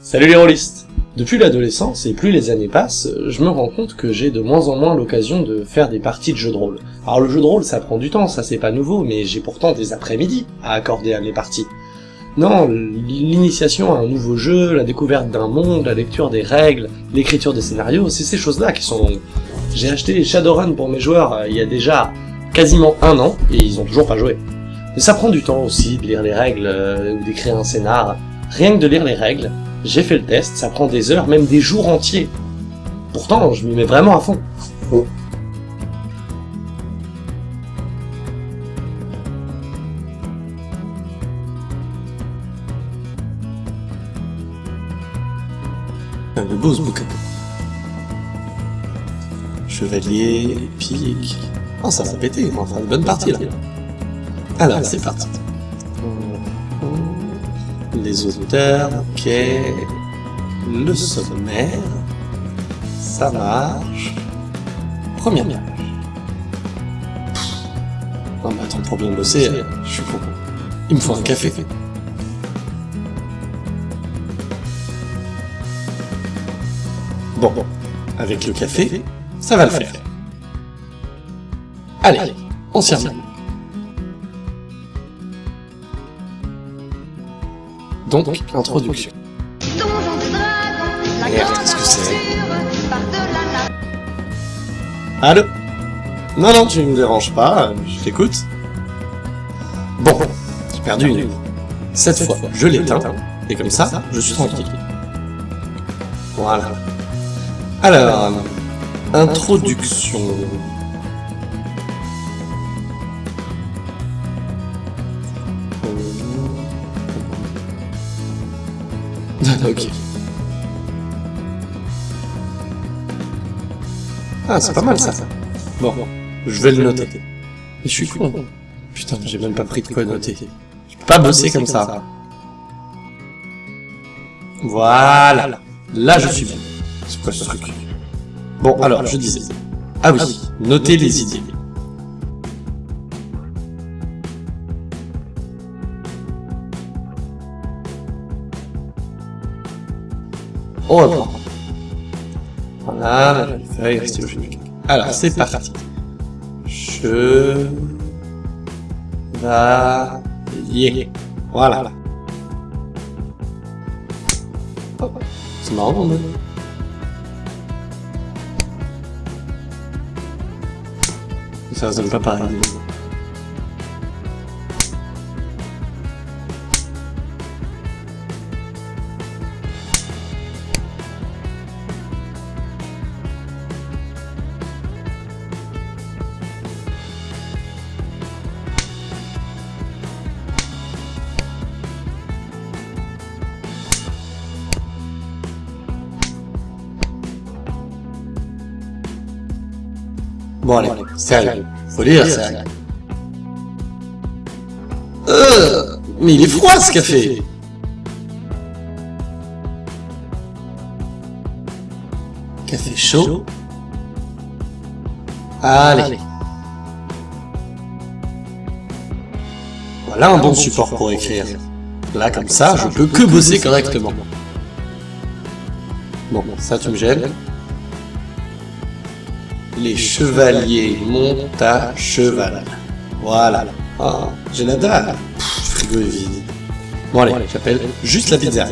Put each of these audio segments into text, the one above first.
Salut les rôlistes Depuis l'adolescence, et plus les années passent, je me rends compte que j'ai de moins en moins l'occasion de faire des parties de jeux de rôle. Alors le jeu de rôle, ça prend du temps, ça c'est pas nouveau, mais j'ai pourtant des après-midi à accorder à mes parties. Non, l'initiation à un nouveau jeu, la découverte d'un monde, la lecture des règles, l'écriture des scénarios, c'est ces choses-là qui sont longues. J'ai acheté Shadowrun pour mes joueurs euh, il y a déjà quasiment un an, et ils ont toujours pas joué. Mais ça prend du temps aussi de lire les règles, euh, ou d'écrire un scénar. Rien que de lire les règles, j'ai fait le test, ça prend des heures, même des jours entiers. Pourtant, je m'y mets vraiment à fond. Oh. Un beau ce bouquin. Chevalier, pique... Oh, ça va péter, on va faire une bonne partie, là. Alors, c'est parti. Les auteurs, ok. Le sommaire. Ça marche. Première page. Non mais attends, pour bien bosser, je suis con. Il me faut un café. Bon, bon. Avec le café, ça va le faire. Allez, on s'y remet. Donc, introduction. Merde, qu'est-ce que c'est Allô Non, non, tu me déranges pas, je t'écoute. Bon, j'ai perdu une. Cette fois, je l'éteins, et comme ça, je suis tranquille. Voilà. Alors, introduction. Ok. Ah, c'est pas mal ça. Bon, je vais le noter. Mais je suis con. Putain, j'ai même pas pris de quoi noter. Je peux pas bosser comme ça. Voilà. Là, je suis bien. C'est quoi ce truc? Bon, alors, je disais. Ah oui, notez les idées. On reprend. Voilà, la feuille, stylo Alors, c'est parti. Je... Va... Y Voilà. C'est marrant, non Ça donne pas pareil. Sérieux. Faut lire, sérieux. Euh, mais il est froid ce café Café chaud Allez. Voilà un bon support pour écrire. Là, comme ça, je peux que bosser correctement. Bon, ça tu me gênes. Les chevaliers montent à cheval. Voilà. Ah, j'ai la frigo est vide. Bon allez, j'appelle juste la pizza.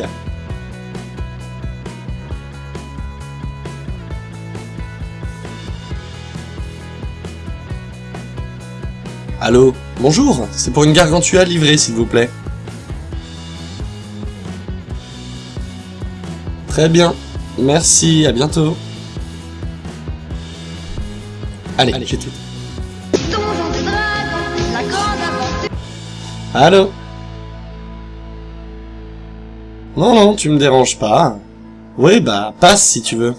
Allô Bonjour, c'est pour une gargantua livrée, s'il vous plaît. Très bien. Merci, à bientôt. Allez, j'ai tout. Allô Non, non, tu me déranges pas. Oui, bah, passe si tu veux.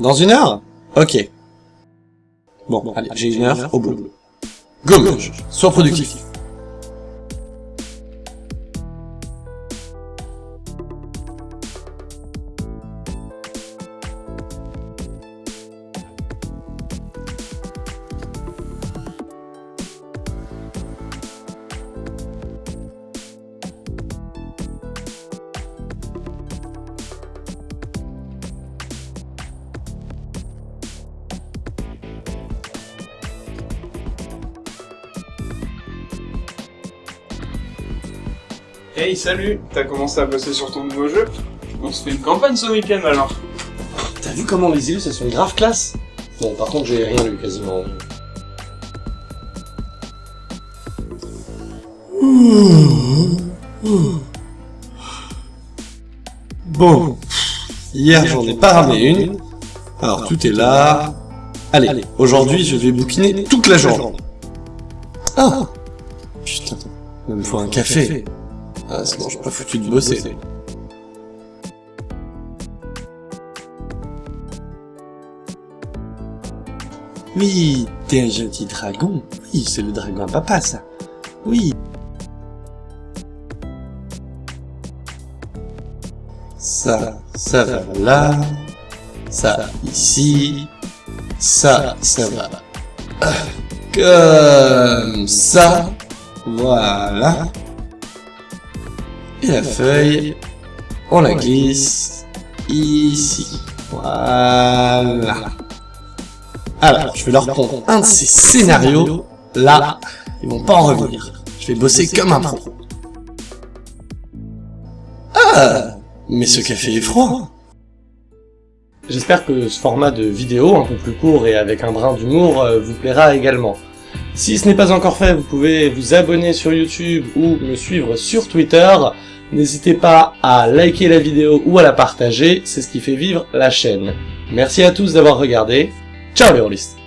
Dans une heure? Ok. Bon, allez, j'ai une heure au bout. Go, sois productif. Hey, salut. T'as commencé à bosser sur ton nouveau jeu On se fait une campagne ce week-end alors. T'as vu comment les illus, elles sont grave classe Bon, par contre, j'ai rien lu quasiment. Bon, hier j'en ai pas ramené une, alors tout est là. Allez, aujourd'hui je vais bouquiner toute la journée. Ah. Putain, il me faut un café. Ah, sinon je suis pas foutu de bosser. Oui, t'es un gentil dragon. Oui, c'est le dragon à papa, ça. Oui. Ça, ça va là. Ça, ici. Ça, ça va. Comme ça. Voilà. Et la feuille, on la glisse ici. Voilà. Alors, je vais leur prendre un de ces scénarios. Là, ils vont pas en revenir. Je vais bosser comme un pro. Ah Mais ce café est froid J'espère que ce format de vidéo, un peu plus court et avec un brin d'humour, euh, vous plaira également. Si ce n'est pas encore fait, vous pouvez vous abonner sur YouTube ou me suivre sur Twitter. N'hésitez pas à liker la vidéo ou à la partager, c'est ce qui fait vivre la chaîne. Merci à tous d'avoir regardé. Ciao les rôlistes